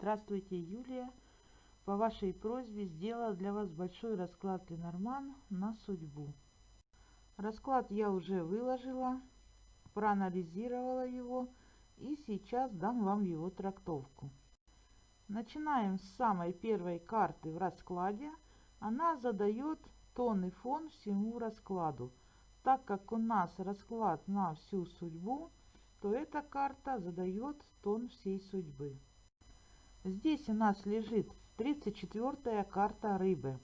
Здравствуйте, Юлия. По вашей просьбе сделала для вас большой расклад Ленорман на судьбу. Расклад я уже выложила, проанализировала его и сейчас дам вам его трактовку. Начинаем с самой первой карты в раскладе. Она задает тон и фон всему раскладу. Так как у нас расклад на всю судьбу, то эта карта задает тон всей судьбы. Здесь у нас лежит 34 карта рыбы.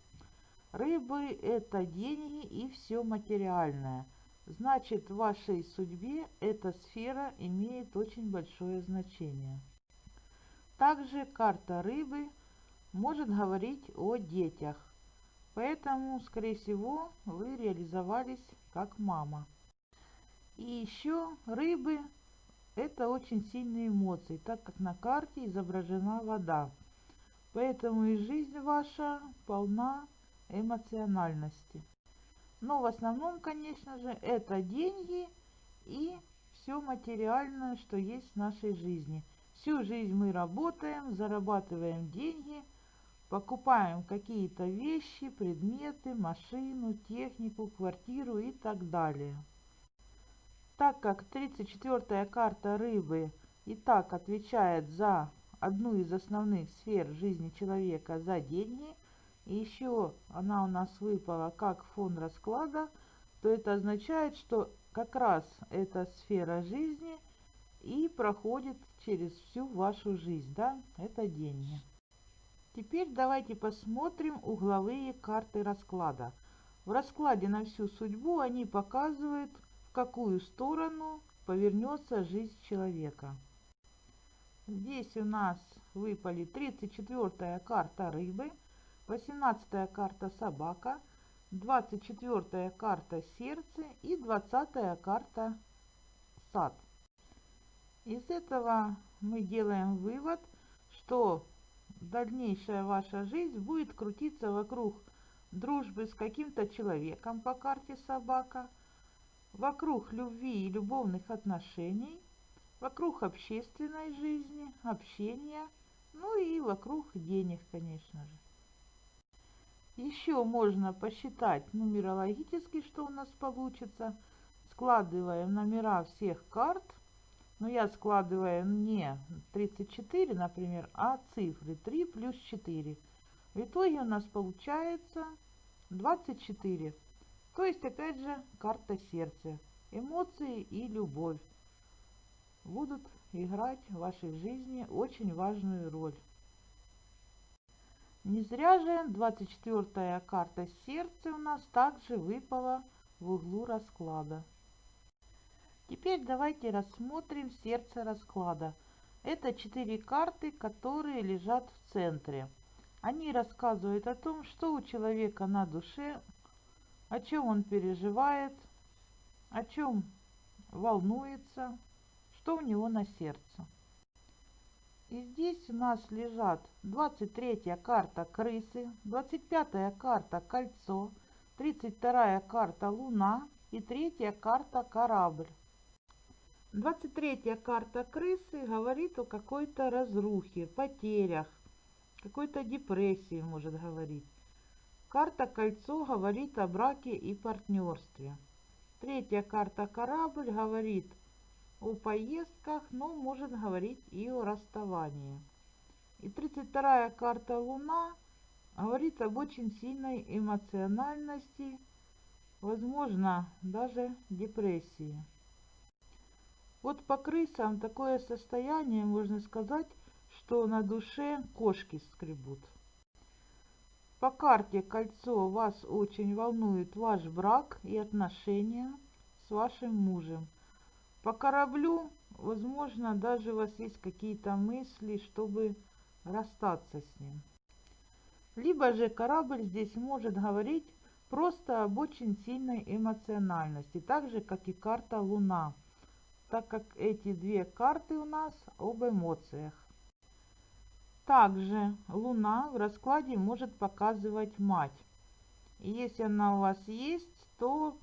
Рыбы это деньги и все материальное. Значит, в вашей судьбе эта сфера имеет очень большое значение. Также карта рыбы может говорить о детях. Поэтому, скорее всего, вы реализовались как мама. И еще рыбы это очень сильные эмоции, так как на карте изображена вода. Поэтому и жизнь ваша полна эмоциональности. Но в основном, конечно же, это деньги и все материальное, что есть в нашей жизни. Всю жизнь мы работаем, зарабатываем деньги, покупаем какие-то вещи, предметы, машину, технику, квартиру и так далее. Так как 34 карта рыбы и так отвечает за одну из основных сфер жизни человека за деньги, и еще она у нас выпала как фон расклада, то это означает, что как раз эта сфера жизни и проходит через всю вашу жизнь, да, это деньги. Теперь давайте посмотрим угловые карты расклада. В раскладе на всю судьбу они показывают какую сторону повернется жизнь человека. Здесь у нас выпали 34 карта рыбы, 18 карта собака, 24 карта сердце и 20 карта сад. Из этого мы делаем вывод, что дальнейшая ваша жизнь будет крутиться вокруг дружбы с каким-то человеком по карте собака – вокруг любви и любовных отношений, вокруг общественной жизни, общения, ну и вокруг денег, конечно же. Еще можно посчитать нумерологически, что у нас получится. Складываем номера всех карт. Но я складываю не 34, например, а цифры 3 плюс 4. В итоге у нас получается 24. То есть, опять же, карта сердца. Эмоции и любовь будут играть в вашей жизни очень важную роль. Не зря же 24 карта сердца у нас также выпала в углу расклада. Теперь давайте рассмотрим сердце расклада. Это четыре карты, которые лежат в центре. Они рассказывают о том, что у человека на душе о чем он переживает, о чем волнуется, что у него на сердце. И здесь у нас лежат 23 карта крысы, 25 карта кольцо, 32 карта луна и третья карта корабль. 23 карта крысы говорит о какой-то разрухе, потерях, какой-то депрессии может говорить. Карта «Кольцо» говорит о браке и партнерстве. Третья карта «Корабль» говорит о поездках, но может говорить и о расставании. И 32-я карта «Луна» говорит об очень сильной эмоциональности, возможно, даже депрессии. Вот по крысам такое состояние, можно сказать, что на душе кошки скребут. По карте кольцо вас очень волнует ваш брак и отношения с вашим мужем. По кораблю, возможно, даже у вас есть какие-то мысли, чтобы расстаться с ним. Либо же корабль здесь может говорить просто об очень сильной эмоциональности, так же, как и карта Луна, так как эти две карты у нас об эмоциях. Также Луна в раскладе может показывать мать. Если она у вас есть, то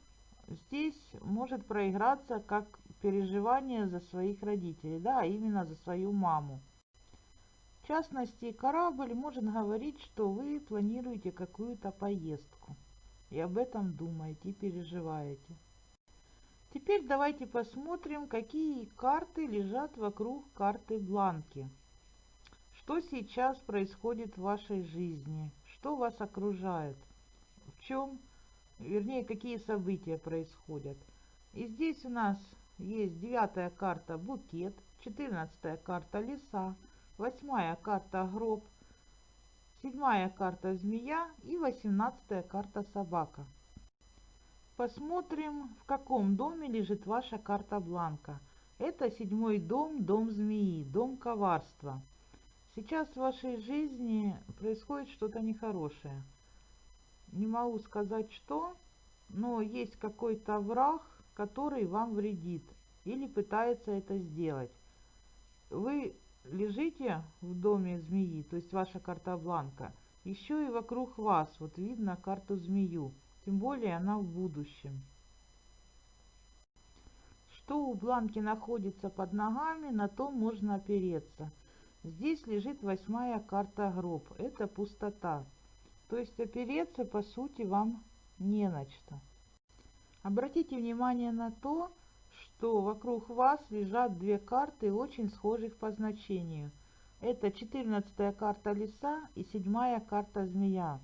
здесь может проиграться как переживание за своих родителей, да, именно за свою маму. частности, корабль может говорить, что вы планируете какую-то поездку. И об этом думаете и переживаете. Теперь давайте посмотрим, какие карты лежат вокруг карты бланки. Что сейчас происходит в вашей жизни? Что вас окружает? В чем, вернее, какие события происходят? И здесь у нас есть девятая карта букет, четырнадцатая карта леса, восьмая карта гроб, седьмая карта змея и восемнадцатая карта собака. Посмотрим, в каком доме лежит ваша карта бланка. Это седьмой дом, дом змеи, дом коварства. Сейчас в вашей жизни происходит что-то нехорошее. Не могу сказать что, но есть какой-то враг, который вам вредит или пытается это сделать. Вы лежите в доме змеи, то есть ваша карта бланка, еще и вокруг вас, вот видно карту змею, тем более она в будущем. Что у бланки находится под ногами, на то можно опереться. Здесь лежит восьмая карта гроб, это пустота. То есть опереться по сути вам не на что. Обратите внимание на то, что вокруг вас лежат две карты, очень схожих по значению. Это 14 карта лиса и 7 карта змея.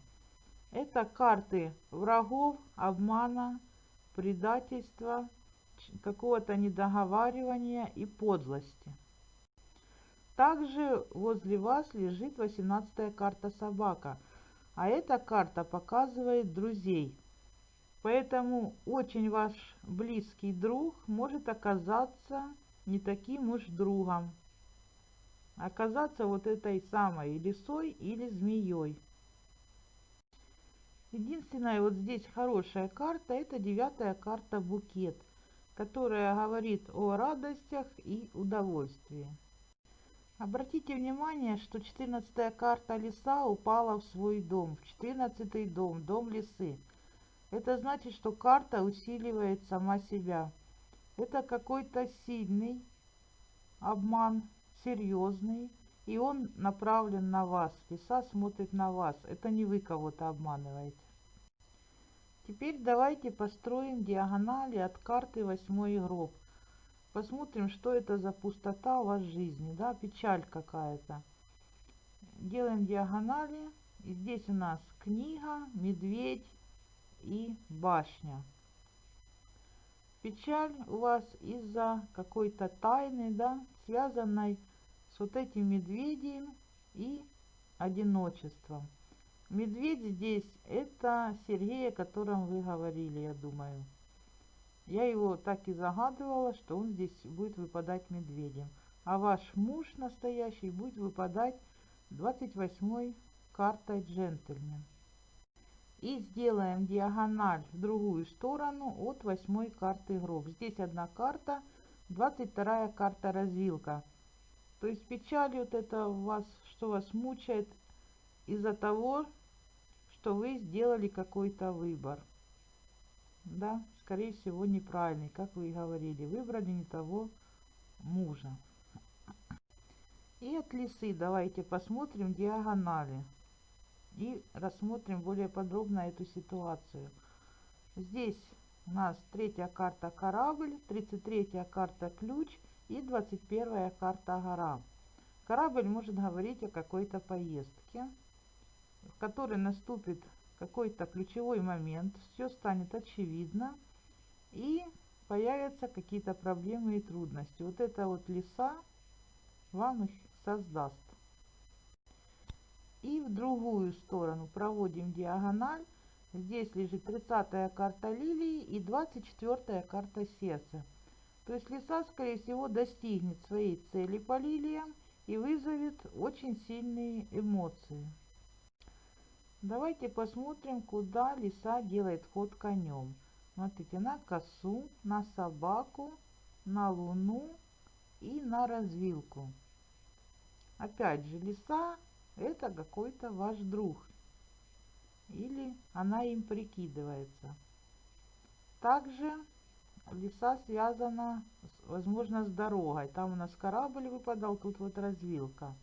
Это карты врагов, обмана, предательства, какого-то недоговаривания и подлости. Также возле вас лежит 18 карта собака, а эта карта показывает друзей. Поэтому очень ваш близкий друг может оказаться не таким уж другом. Оказаться вот этой самой лисой или змеей. Единственная вот здесь хорошая карта, это девятая карта букет, которая говорит о радостях и удовольствии. Обратите внимание, что 14 карта леса упала в свой дом, в 14 дом, дом лисы. Это значит, что карта усиливает сама себя. Это какой-то сильный обман, серьезный, и он направлен на вас. Лиса смотрит на вас. Это не вы кого-то обманываете. Теперь давайте построим диагонали от карты восьмой гроб. Посмотрим, что это за пустота у вас в жизни, да, печаль какая-то. Делаем диагонали. И здесь у нас книга, медведь и башня. Печаль у вас из-за какой-то тайны, да, связанной с вот этим медведем и одиночеством. Медведь здесь это Сергей, о котором вы говорили, я думаю. Я его так и загадывала, что он здесь будет выпадать медведем. А ваш муж настоящий будет выпадать 28 картой джентльмен. И сделаем диагональ в другую сторону от восьмой карты гроб. Здесь одна карта, 22 карта развилка. То есть печаль вот это вас, что вас мучает из-за того, что вы сделали какой-то выбор да, скорее всего, неправильный, как вы и говорили. Выбрали не того мужа. И от лисы давайте посмотрим диагонали. И рассмотрим более подробно эту ситуацию. Здесь у нас третья карта корабль, 33 карта ключ и 21 карта гора. Корабль может говорить о какой-то поездке, в которой наступит какой-то ключевой момент, все станет очевидно и появятся какие-то проблемы и трудности. Вот эта вот леса вам их создаст. И в другую сторону проводим диагональ. Здесь лежит 30 карта лилии и 24 карта сердца. То есть лиса, скорее всего, достигнет своей цели по лилиям и вызовет очень сильные эмоции. Давайте посмотрим, куда лиса делает ход конем. Смотрите, на косу, на собаку, на луну и на развилку. Опять же, лиса это какой-то ваш друг. Или она им прикидывается. Также лиса связана, возможно, с дорогой. Там у нас корабль выпадал, тут вот развилка.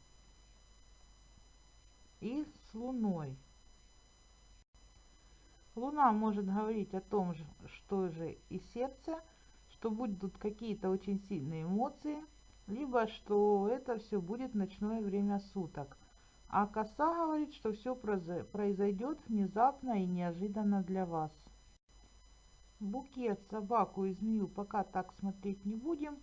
и с Луной. Луна может говорить о том же, что же и сердце, что будут какие-то очень сильные эмоции, либо что это все будет ночное время суток. А коса говорит, что все произойдет внезапно и неожиданно для вас. Букет, собаку и змею пока так смотреть не будем,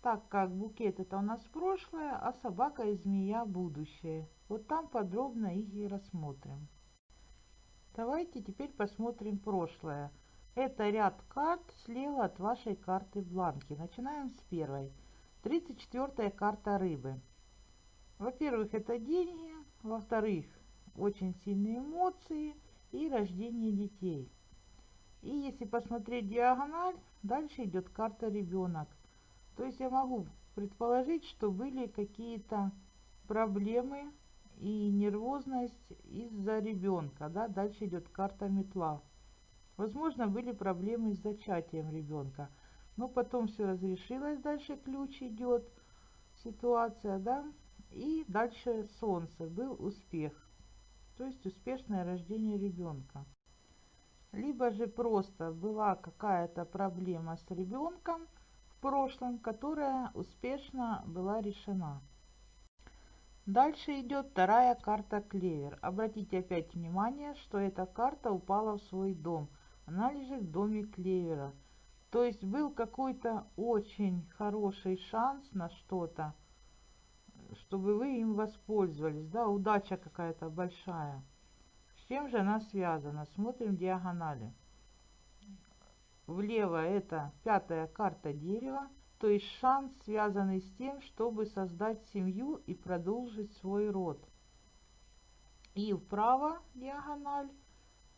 так как букет это у нас прошлое, а собака и змея будущее. Вот там подробно их и рассмотрим. Давайте теперь посмотрим прошлое. Это ряд карт слева от вашей карты бланки. Начинаем с первой. 34 карта рыбы. Во-первых, это деньги. Во-вторых, очень сильные эмоции и рождение детей. И если посмотреть диагональ, дальше идет карта ребенок. То есть я могу предположить, что были какие-то проблемы и нервозность из-за ребенка. Да? Дальше идет карта метла. Возможно, были проблемы с зачатием ребенка. Но потом все разрешилось, дальше ключ идет, ситуация, да. И дальше солнце, был успех. То есть успешное рождение ребенка. Либо же просто была какая-то проблема с ребенком в прошлом, которая успешно была решена. Дальше идет вторая карта клевер. Обратите опять внимание, что эта карта упала в свой дом. Она лежит в доме клевера. То есть был какой-то очень хороший шанс на что-то, чтобы вы им воспользовались. Да, удача какая-то большая. С чем же она связана? Смотрим диагонали. Влево это пятая карта дерева то есть шанс, связанный с тем, чтобы создать семью и продолжить свой род. И вправо диагональ,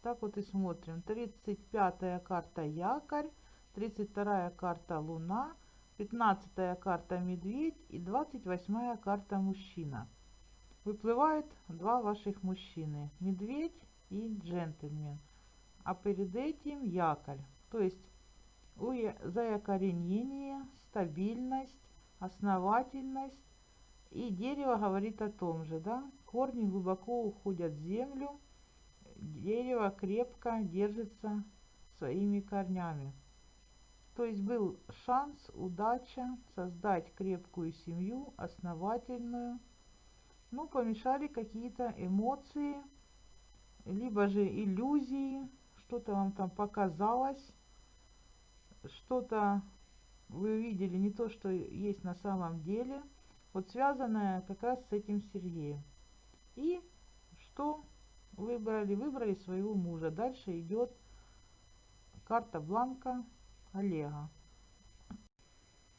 так вот и смотрим, 35 карта якорь, 32 карта луна, 15 карта медведь и 28 карта мужчина. Выплывает два ваших мужчины, медведь и джентльмен. А перед этим якорь, то есть заякоренение, стабильность, основательность. И дерево говорит о том же, да, корни глубоко уходят в землю, дерево крепко держится своими корнями. То есть был шанс, удача создать крепкую семью, основательную. Ну, помешали какие-то эмоции, либо же иллюзии, что-то вам там показалось, что-то вы увидели не то, что есть на самом деле, вот связанное как раз с этим Сергеем. И что выбрали? Выбрали своего мужа. Дальше идет карта бланка Олега.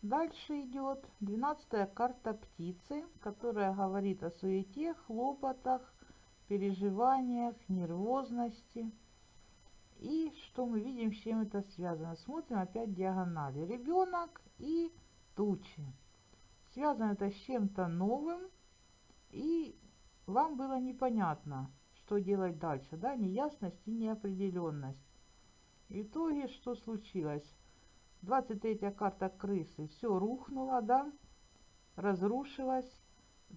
Дальше идет 12 карта птицы, которая говорит о суете, хлопотах, переживаниях, нервозности. И что мы видим, с чем это связано? Смотрим опять диагонали. Ребенок и тучи. Связано это с чем-то новым. И вам было непонятно, что делать дальше. Да? Неясность и неопределенность. В итоге что случилось? 23 карта крысы. Все рухнуло, да? Разрушилось.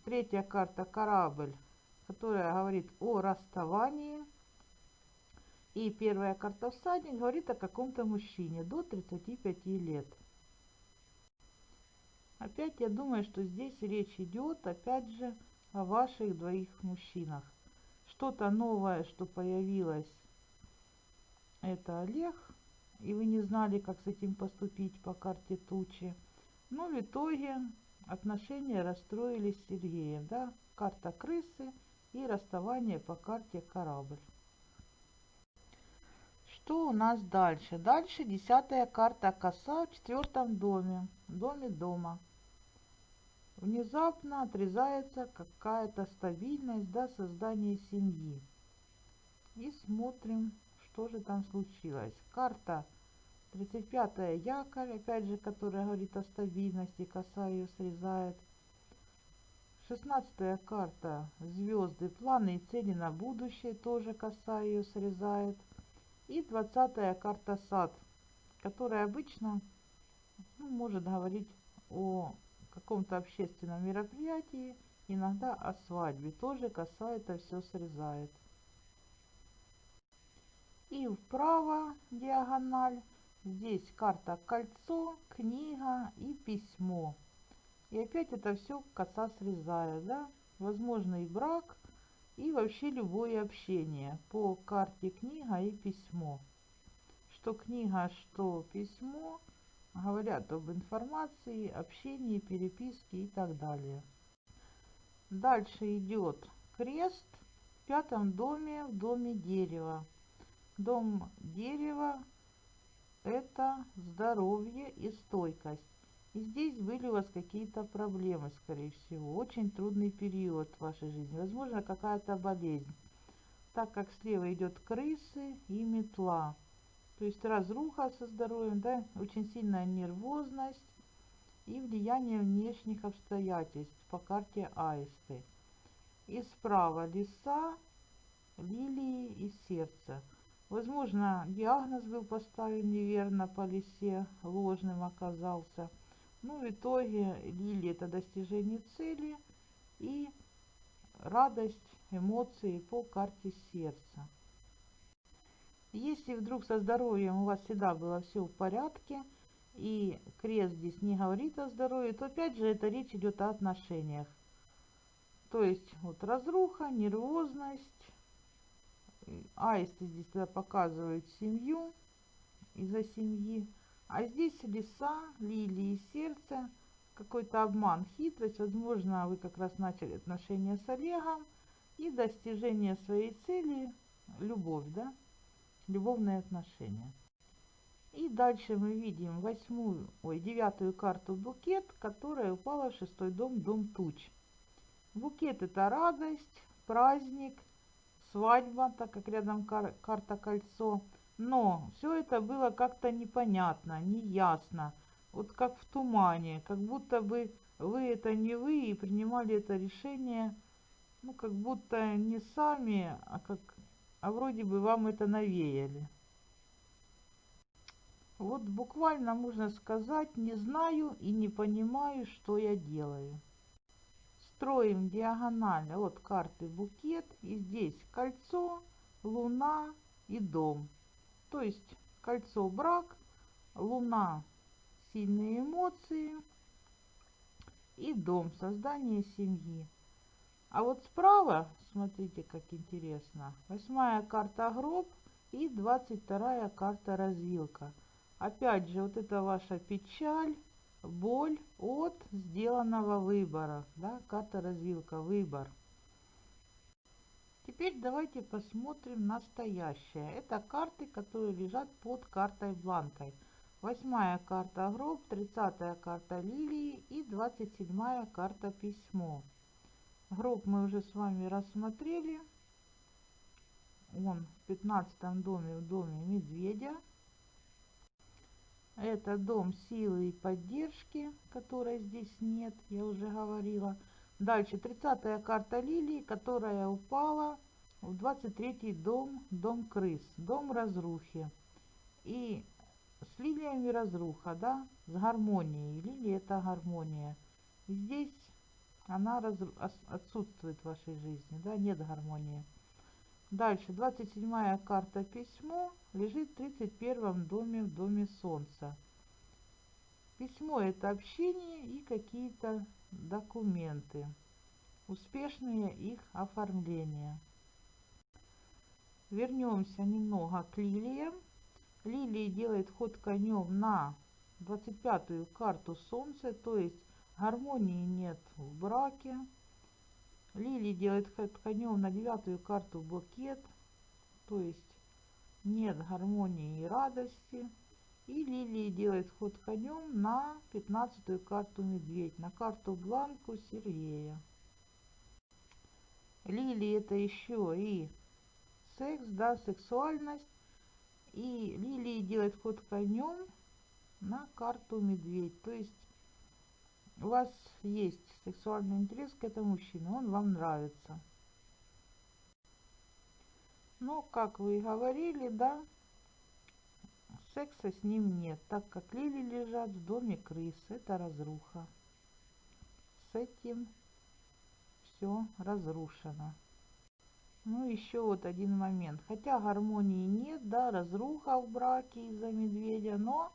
Третья карта корабль, которая говорит о расставании и первая карта всадник говорит о каком-то мужчине до 35 лет. Опять я думаю, что здесь речь идет, опять же, о ваших двоих мужчинах. Что-то новое, что появилось, это Олег, и вы не знали, как с этим поступить по карте тучи. Но в итоге отношения расстроились с Сергеем, да, карта крысы и расставание по карте корабль. Что у нас дальше? Дальше десятая карта коса в четвертом доме, доме дома. Внезапно отрезается какая-то стабильность, да, создание семьи. И смотрим, что же там случилось. Карта 35 якорь, опять же, которая говорит о стабильности, коса ее срезает. 16 карта звезды, планы и цели на будущее, тоже коса ее срезает. И двадцатая карта сад, которая обычно ну, может говорить о каком-то общественном мероприятии иногда о свадьбе. Тоже коса это все срезает. И вправо диагональ. Здесь карта кольцо, книга и письмо. И опять это все коса срезает, да? Возможно и брак, и вообще любое общение по карте книга и письмо. Что книга, что письмо говорят об информации, общении, переписке и так далее. Дальше идет крест в пятом доме, в доме дерева. Дом дерева – это здоровье и стойкость. И здесь были у вас какие-то проблемы, скорее всего. Очень трудный период в вашей жизни. Возможно, какая-то болезнь. Так как слева идет крысы и метла. То есть разруха со здоровьем, да, очень сильная нервозность и влияние внешних обстоятельств по карте Аисты. И справа леса, лилии и сердце. Возможно, диагноз был поставлен неверно по лисе, ложным оказался. Ну, в итоге лилия это достижение цели и радость, эмоции по карте сердца. Если вдруг со здоровьем у вас всегда было все в порядке, и крест здесь не говорит о здоровье, то опять же это речь идет о отношениях. То есть вот разруха, нервозность, аисты здесь тогда показывают семью из-за семьи. А здесь леса, лилии, сердце, какой-то обман, хитрость. Возможно, вы как раз начали отношения с Олегом и достижение своей цели, любовь, да? любовные отношения. И дальше мы видим восьмую, ой, девятую карту букет, которая упала в шестой дом, дом туч. Букет это радость, праздник, свадьба, так как рядом кар карта кольцо. Но все это было как-то непонятно, неясно, вот как в тумане, как будто бы вы это не вы и принимали это решение, ну как будто не сами, а как а вроде бы вам это навеяли. Вот буквально можно сказать, не знаю и не понимаю, что я делаю. Строим диагональ от карты букет. И здесь кольцо, луна и дом. То есть кольцо брак, луна сильные эмоции и дом создание семьи. А вот справа, смотрите, как интересно, восьмая карта гроб и двадцать вторая карта развилка. Опять же, вот это ваша печаль, боль от сделанного выбора. Да, карта развилка, выбор. Теперь давайте посмотрим настоящее. Это карты, которые лежат под картой бланкой. Восьмая карта гроб, тридцатая карта лилии и двадцать седьмая карта письмо. Гроб мы уже с вами рассмотрели. Он в пятнадцатом доме, в доме медведя. Это дом силы и поддержки, которой здесь нет, я уже говорила. Дальше 30 карта лилии, которая упала в 23 дом, дом крыс, дом разрухи. И с лилиями разруха, да, с гармонией. Лилия это гармония. И здесь она раз, отсутствует в вашей жизни, да, нет гармонии. Дальше, 27 карта письмо лежит в 31 доме, в доме солнца. Письмо это общение и какие-то документы, успешные их оформления. Вернемся немного к лилиям. Лилии делает ход конем на 25-ю карту солнца, то есть Гармонии нет в браке. Лили делает конем на девятую карту букет. То есть нет гармонии и радости. И Лилии делает ход конем на пятнадцатую карту медведь. На карту бланку Сергея. Лилии это еще и секс, да, сексуальность. И Лилии делает ход конем на карту медведь. То есть у вас есть сексуальный интерес к этому мужчине, он вам нравится. Но, как вы и говорили, да, секса с ним нет, так как лили лежат в доме крыс. Это разруха. С этим все разрушено. Ну, еще вот один момент. Хотя гармонии нет, да, разруха в браке из-за медведя, но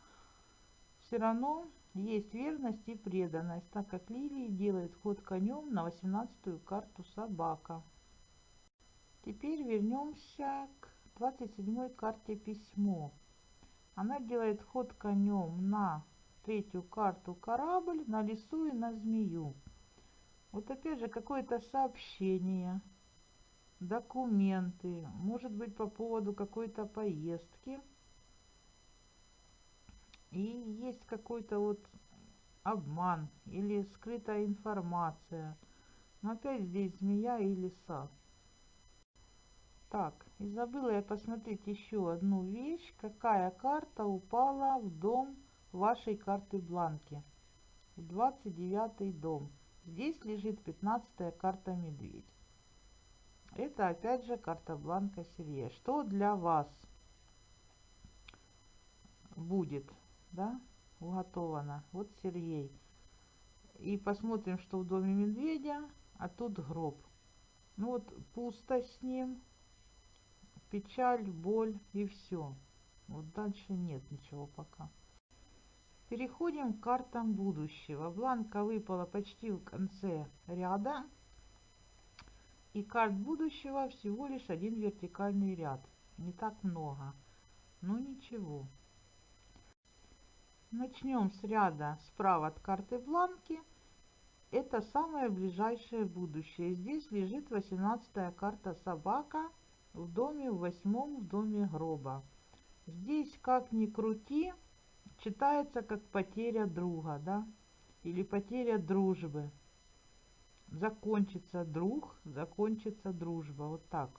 все равно есть верность и преданность, так как Лилии делает ход конем на 18-ю карту собака. Теперь вернемся к 27 карте письмо. Она делает ход конем на третью карту корабль, на лесу и на змею. Вот опять же какое-то сообщение, документы, может быть по поводу какой-то поездки. И есть какой-то вот обман или скрытая информация. Но опять здесь змея и лиса. Так, и забыла я посмотреть еще одну вещь. Какая карта упала в дом вашей карты бланки? В 29 дом. Здесь лежит 15 карта медведь. Это опять же карта бланка Сергея. Что для вас будет, да, уготовано? Вот Сергей. И посмотрим, что в доме медведя, а тут гроб. Ну вот пусто с ним, печаль, боль и все. Вот дальше нет ничего пока. Переходим к картам будущего. Бланка выпала почти в конце ряда. И карт будущего всего лишь один вертикальный ряд. Не так много. Но ничего. Начнем с ряда справа от карты бланки. Это самое ближайшее будущее. Здесь лежит 18 карта собака в доме в восьмом в доме гроба. Здесь как ни крути, читается как потеря друга, да, или потеря дружбы закончится друг, закончится дружба. Вот так.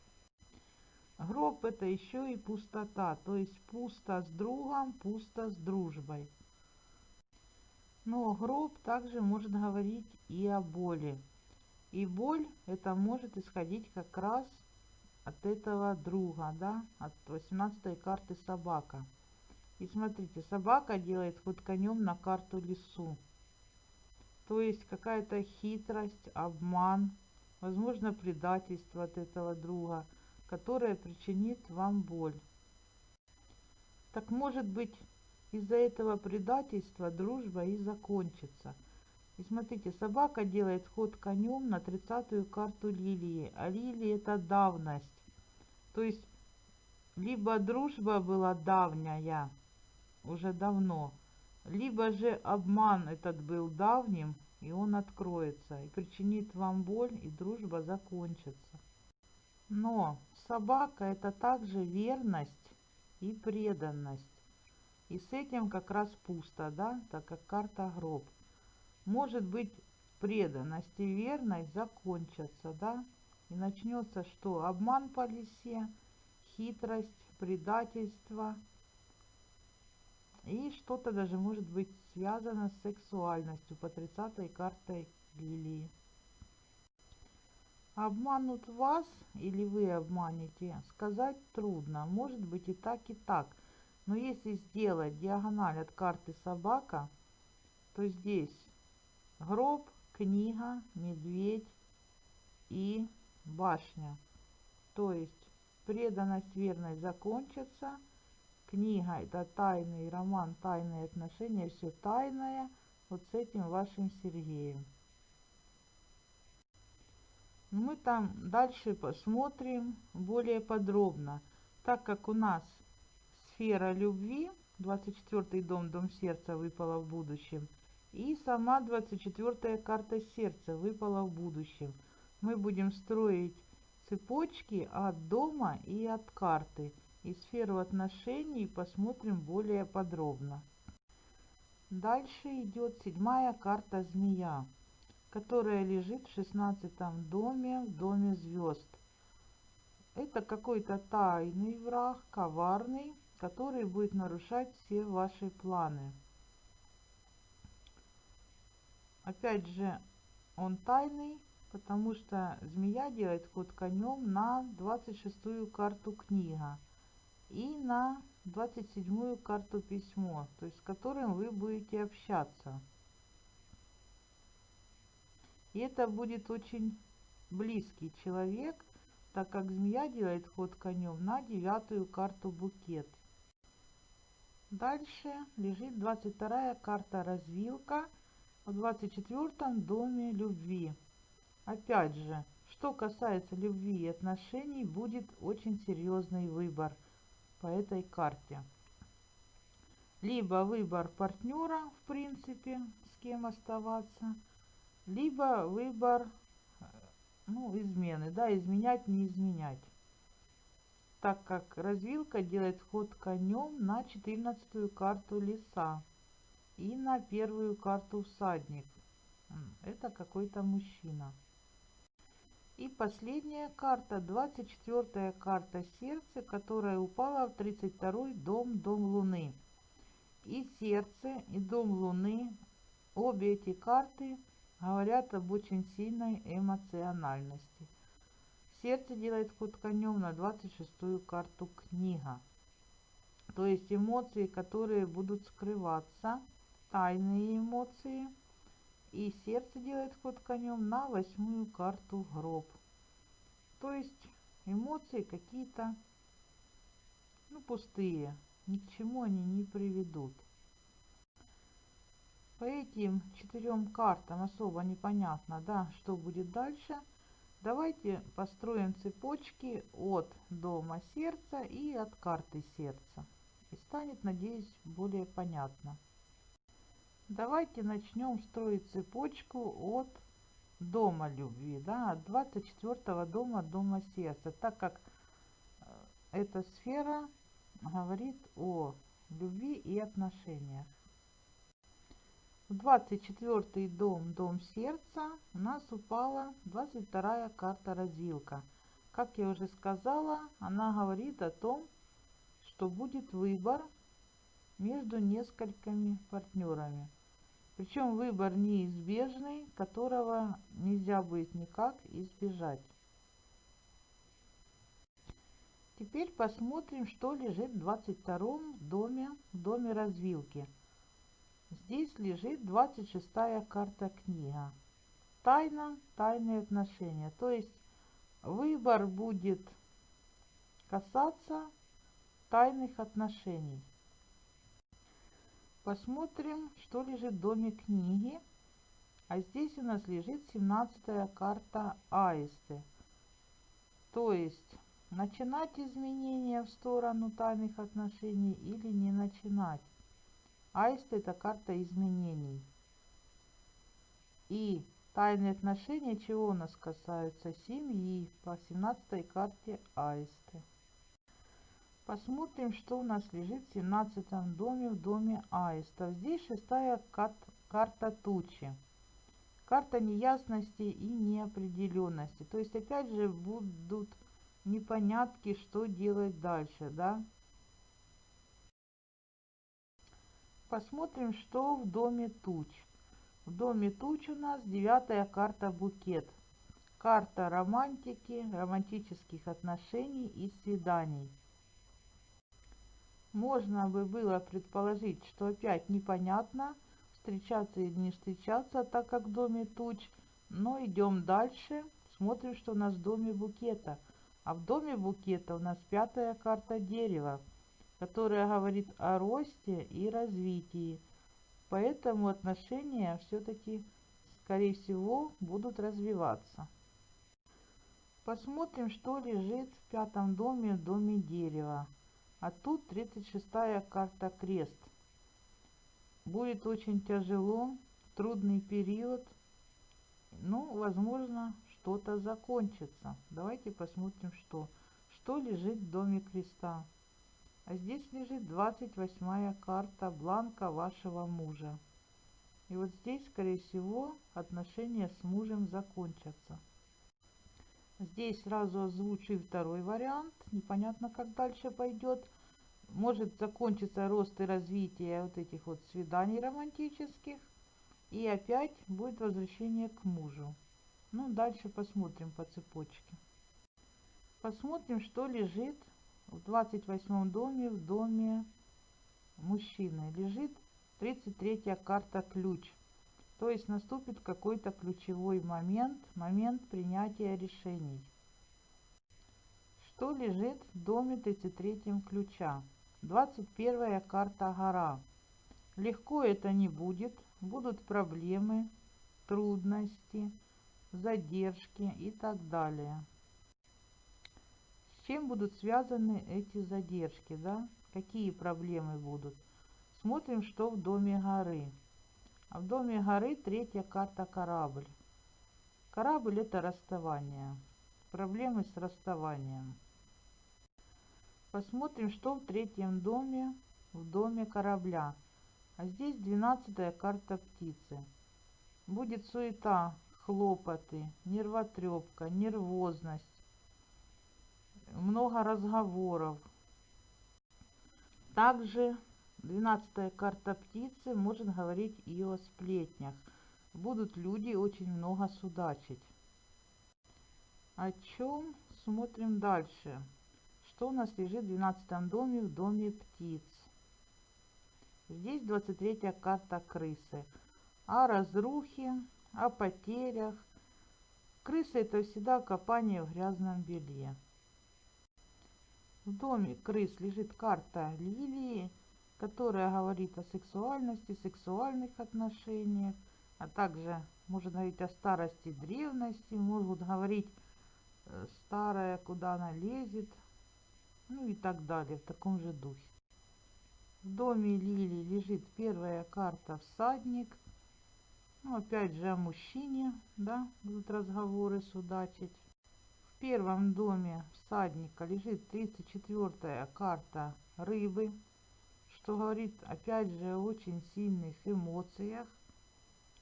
Гроб это еще и пустота, то есть пусто с другом, пусто с дружбой. Но гроб также может говорить и о боли. И боль это может исходить как раз от этого друга, да, от 18 карты собака. И смотрите, собака делает ход конем на карту лесу. То есть какая-то хитрость, обман, возможно предательство от этого друга, которое причинит вам боль. Так может быть из-за этого предательства дружба и закончится. И смотрите, собака делает ход конем на тридцатую карту лилии, а лилии это давность. То есть либо дружба была давняя, уже давно, либо же обман этот был давним, и он откроется, и причинит вам боль, и дружба закончится. Но собака это также верность и преданность. И с этим как раз пусто, да, так как карта гроб. Может быть преданность и верность закончатся, да, и начнется что? Обман по лисе, хитрость, предательство – и что-то даже может быть связано с сексуальностью по 30 картой лилии. Обманут вас или вы обманете, сказать трудно. Может быть и так, и так. Но если сделать диагональ от карты собака, то здесь гроб, книга, медведь и башня. То есть преданность, верность закончится – книга это тайный роман, тайные отношения, все тайное вот с этим вашим Сергеем. Мы там дальше посмотрим более подробно, так как у нас сфера любви, 24 дом, дом сердца выпала в будущем, и сама 24 карта сердца выпала в будущем. Мы будем строить цепочки от дома и от карты – и сферу отношений посмотрим более подробно. Дальше идет седьмая карта змея, которая лежит в шестнадцатом доме, в доме звезд. Это какой-то тайный враг, коварный, который будет нарушать все ваши планы. Опять же, он тайный, потому что змея делает ход конем на 26 карту книга и на 27 карту письмо, то есть с которым вы будете общаться. И это будет очень близкий человек, так как змея делает ход конем на девятую карту букет. Дальше лежит 22 карта развилка в 24 доме любви. Опять же, что касается любви и отношений, будет очень серьезный выбор по этой карте. Либо выбор партнера, в принципе, с кем оставаться, либо выбор ну, измены, да, изменять, не изменять так как развилка делает ход конем на 14 карту леса и на первую карту всадник. Это какой-то мужчина. И последняя карта, 24 карта сердце, которая упала в 32 дом, дом Луны. И сердце, и дом Луны, обе эти карты говорят об очень сильной эмоциональности. Сердце делает ход конем на 26-ю карту книга. То есть эмоции, которые будут скрываться, тайные эмоции. И сердце делает ход конем на восьмую карту гроб. То есть эмоции какие-то ну, пустые, ни к чему они не приведут. По этим четырем картам особо непонятно, да, что будет дальше – Давайте построим цепочки от дома сердца и от карты сердца. И станет, надеюсь, более понятно. Давайте начнем строить цепочку от дома любви, да, от 24 дома дома сердца, так как э, эта сфера говорит о любви и отношениях. В 24 дом, дом сердца, у нас упала 22 карта развилка. Как я уже сказала, она говорит о том, что будет выбор между несколькими партнерами. Причем выбор неизбежный, которого нельзя будет никак избежать. Теперь посмотрим, что лежит в 22 доме, доме развилки. Здесь лежит 26 карта книга. Тайна, тайные отношения. То есть выбор будет касаться тайных отношений. Посмотрим, что лежит в доме книги. А здесь у нас лежит 17 карта аисты. То есть начинать изменения в сторону тайных отношений или не начинать. Аист – это карта изменений. И тайные отношения чего у нас касаются? Семьи по 17 карте Аисты. Посмотрим, что у нас лежит в 17 доме, в доме Аистов. Здесь шестая карта тучи. Карта неясности и неопределенности. То есть опять же будут непонятки, что делать дальше, да? Посмотрим, что в доме туч. В доме туч у нас девятая карта букет. Карта романтики, романтических отношений и свиданий. Можно бы было предположить, что опять непонятно, встречаться или не встречаться, так как в доме туч. Но идем дальше, смотрим, что у нас в доме букета. А в доме букета у нас пятая карта дерева которая говорит о росте и развитии. Поэтому отношения все-таки, скорее всего, будут развиваться. Посмотрим, что лежит в пятом доме, в доме дерева. А тут 36-я карта крест. Будет очень тяжело, трудный период. Ну, возможно, что-то закончится. Давайте посмотрим, что. Что лежит в доме креста. А здесь лежит 28 карта бланка вашего мужа. И вот здесь, скорее всего, отношения с мужем закончатся. Здесь сразу озвучу второй вариант. Непонятно, как дальше пойдет. Может закончиться рост и развитие вот этих вот свиданий романтических. И опять будет возвращение к мужу. Ну, дальше посмотрим по цепочке. Посмотрим, что лежит в 28 доме, в доме мужчины, лежит 33 карта ключ. То есть наступит какой-то ключевой момент, момент принятия решений. Что лежит в доме 33 ключа? 21 карта гора. Легко это не будет, будут проблемы, трудности, задержки и так далее. С чем будут связаны эти задержки, да? Какие проблемы будут? Смотрим, что в доме горы. А в доме горы третья карта корабль. Корабль это расставание. Проблемы с расставанием. Посмотрим, что в третьем доме, в доме корабля. А здесь двенадцатая карта птицы. Будет суета, хлопоты, нервотрепка, нервозность, много разговоров. Также двенадцатая карта птицы может говорить и о сплетнях. Будут люди очень много судачить. О чем смотрим дальше? Что у нас лежит в 12 доме, в доме птиц? Здесь 23 карта крысы. О разрухе, о потерях. Крысы это всегда копание в грязном белье. В доме крыс лежит карта лилии, которая говорит о сексуальности, сексуальных отношениях, а также может говорить о старости, древности, могут говорить э, старая, куда она лезет, ну и так далее, в таком же духе. В доме Лили лежит первая карта «Всадник». Ну, опять же, о мужчине, да, будут разговоры судачить. В первом доме всадника лежит 34-я карта рыбы, что говорит, опять же, о очень сильных эмоциях,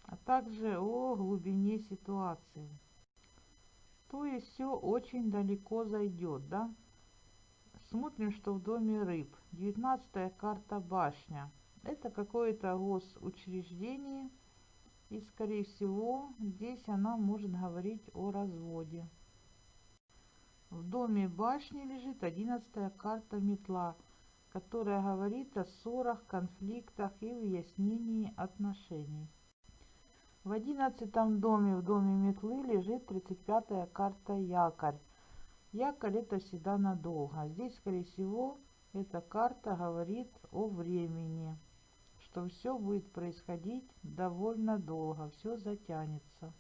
а также о глубине ситуации. То есть все очень далеко зайдет, да? Смотрим, что в доме рыб. 19 карта башня. Это какое-то госучреждение. И, скорее всего, здесь она может говорить о разводе. В доме башни лежит 11 карта метла, которая говорит о ссорах, конфликтах и выяснении отношений. В одиннадцатом доме, в доме метлы, лежит 35 карта якорь. Якорь это всегда надолго. Здесь, скорее всего, эта карта говорит о времени, что все будет происходить довольно долго, все затянется.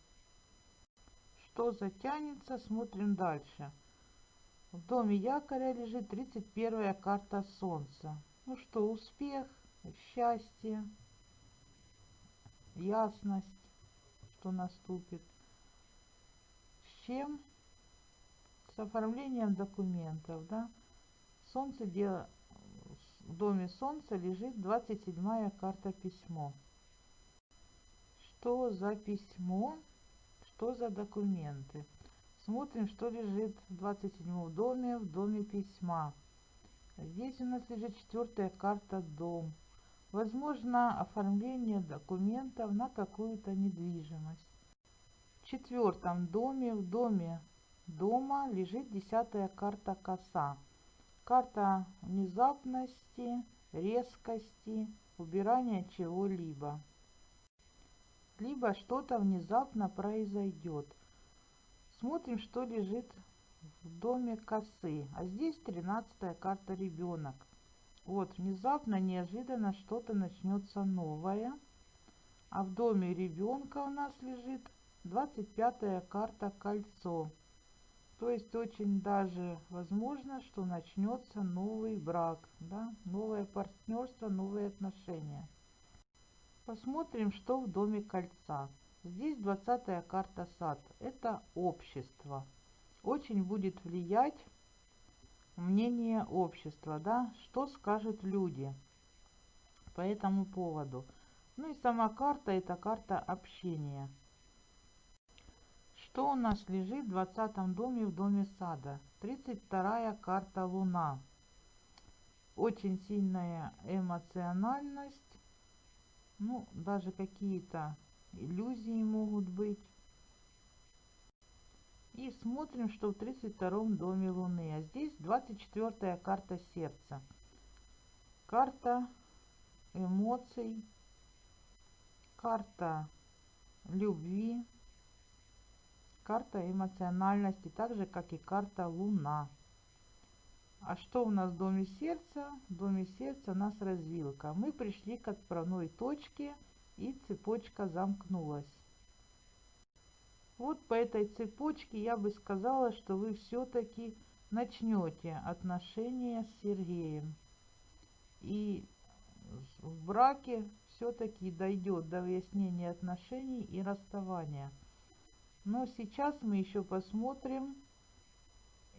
Что затянется, смотрим дальше. В доме якоря лежит 31 карта Солнца. Ну что, успех, счастье, ясность, что наступит. С чем? С оформлением документов, да. Солнце дело, в доме солнца лежит 27 карта письмо. Что за письмо? Что за документы? Смотрим, что лежит в 27 доме, в доме письма. Здесь у нас лежит четвертая карта дом. Возможно, оформление документов на какую-то недвижимость. В четвертом доме, в доме дома лежит десятая карта коса. Карта внезапности, резкости, убирания чего-либо. Либо что-то внезапно произойдет. Смотрим, что лежит в доме косы. А здесь тринадцатая карта ребенок. Вот, внезапно, неожиданно что-то начнется новое. А в доме ребенка у нас лежит 25 карта кольцо. То есть очень даже возможно, что начнется новый брак, да? новое партнерство, новые отношения. Посмотрим, что в доме кольца. Здесь 20 карта сад. Это общество. Очень будет влиять мнение общества, да, что скажут люди по этому поводу. Ну и сама карта, это карта общения. Что у нас лежит в 20 доме в доме сада? 32 карта Луна. Очень сильная эмоциональность. Ну, даже какие-то иллюзии могут быть. И смотрим, что в 32 доме Луны. А здесь 24 карта сердца. Карта эмоций. Карта любви, карта эмоциональности, так же как и карта Луна. А что у нас в доме сердца? В доме сердца у нас развилка. Мы пришли к отправной точке и цепочка замкнулась. Вот по этой цепочке я бы сказала, что вы все-таки начнете отношения с Сергеем. И в браке все-таки дойдет до выяснения отношений и расставания. Но сейчас мы еще посмотрим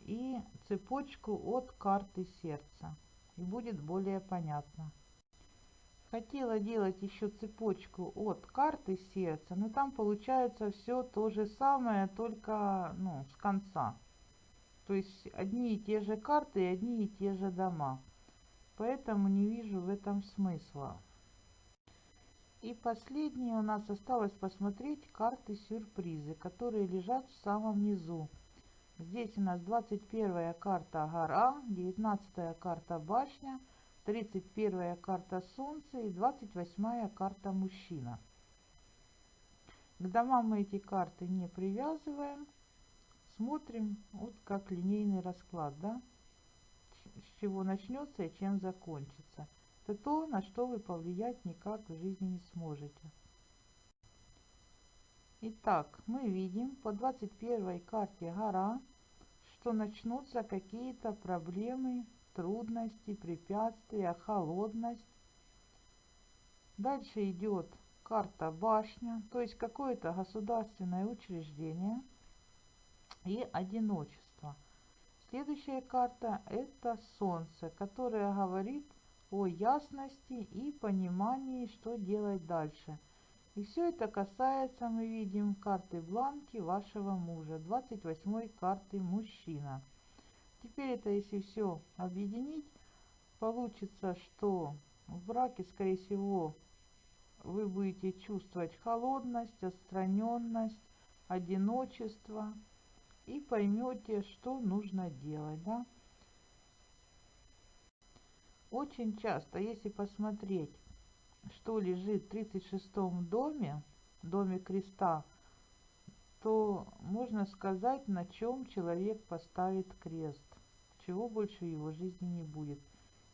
и цепочку от карты сердца. И будет более понятно. Хотела делать еще цепочку от карты сердца, но там получается все то же самое, только ну, с конца. То есть одни и те же карты и одни и те же дома. Поэтому не вижу в этом смысла. И последнее у нас осталось посмотреть карты сюрпризы, которые лежат в самом низу. Здесь у нас 21 карта гора, 19 карта башня, 31 карта солнце и 28 карта мужчина. К домам мы эти карты не привязываем. Смотрим вот как линейный расклад, да? С чего начнется и чем закончится. Это то, на что вы повлиять никак в жизни не сможете. Итак, мы видим по 21 карте гора, что начнутся какие-то проблемы, трудности, препятствия, холодность. Дальше идет карта башня, то есть какое-то государственное учреждение и одиночество. Следующая карта это Солнце, которое говорит о ясности и понимании, что делать дальше. И все это касается, мы видим, карты бланки вашего мужа, 28 карты мужчина. Теперь это, если все объединить, получится, что в браке, скорее всего, вы будете чувствовать холодность, отстраненность, одиночество и поймете, что нужно делать. Да? Очень часто, если посмотреть, что лежит в 36 доме, доме креста, то можно сказать, на чем человек поставит крест, чего больше в его жизни не будет.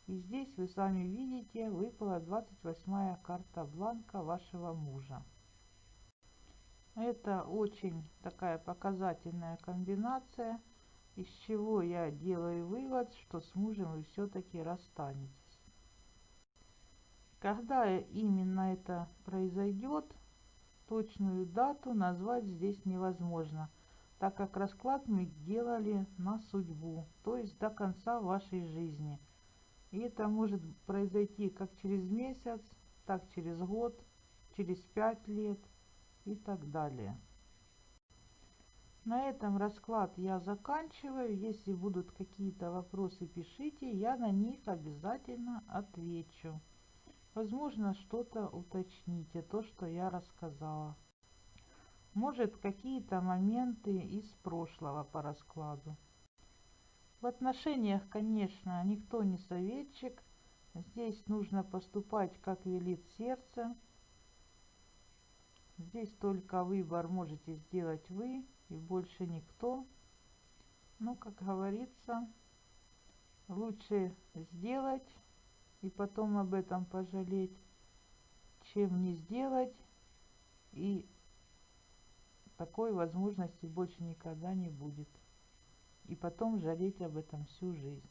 И здесь вы сами видите, выпала 28 карта бланка вашего мужа. Это очень такая показательная комбинация – из чего я делаю вывод, что с мужем вы все-таки расстанетесь. Когда именно это произойдет, точную дату назвать здесь невозможно, так как расклад мы делали на судьбу, то есть до конца вашей жизни. И это может произойти как через месяц, так через год, через пять лет и так далее. На этом расклад я заканчиваю. Если будут какие-то вопросы, пишите, я на них обязательно отвечу. Возможно, что-то уточните, то, что я рассказала. Может, какие-то моменты из прошлого по раскладу. В отношениях, конечно, никто не советчик. Здесь нужно поступать, как велит сердце. Здесь только выбор можете сделать вы и больше никто. Ну, как говорится, лучше сделать и потом об этом пожалеть, чем не сделать и такой возможности больше никогда не будет. И потом жалеть об этом всю жизнь.